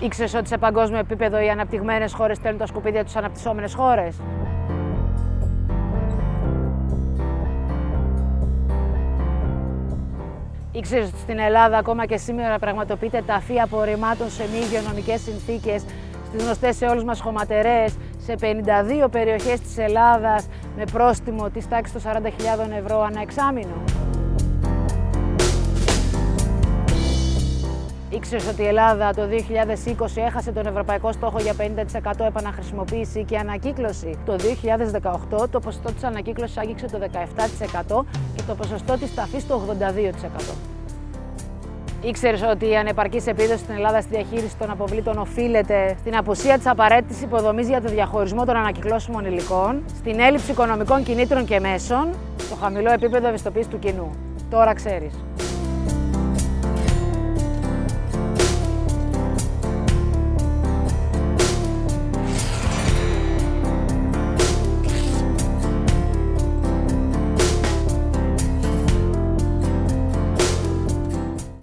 Ήξερες ότι σε παγκόσμιο επίπεδο οι αναπτυγμένες χώρες στέλνουν τα σκουπίδια τους στι αναπτυσσόμενες χώρες; Ήξερες ότι στην Ελλάδα ακόμα και σήμερα πραγματοποιείται ταφή απορριμμάτων σε μη υγειονομικές συνθήκες, στις γνωστές σε όλους μας χωματερές, σε 52 περιοχές της Ελλάδας με πρόστιμο της τάξης των 40.000 ευρώ ανά εξάμηνο. Ήξερε ότι η Ελλάδα το 2020 έχασε τον ευρωπαϊκό στόχο για 50% επαναχρησιμοποίηση και ανακύκλωση. Το 2018 το ποσοστό της ανακύκλωσης άγγιξε το 17% και το ποσοστό της ταφής το 82%. Ήξερες ότι η ανεπαρκής επίδοση στην Ελλάδα στη διαχείριση των αποβλήτων οφείλεται στην απουσία της απαραίτητης υποδομής για το διαχωρισμό των ανακυκλώσιμων υλικών, στην έλλειψη οικονομικών κινήτρων και μέσων, στο χαμηλό επίπεδο ευαισθητοποίησης του κοινού. Τώρα ξέρεις.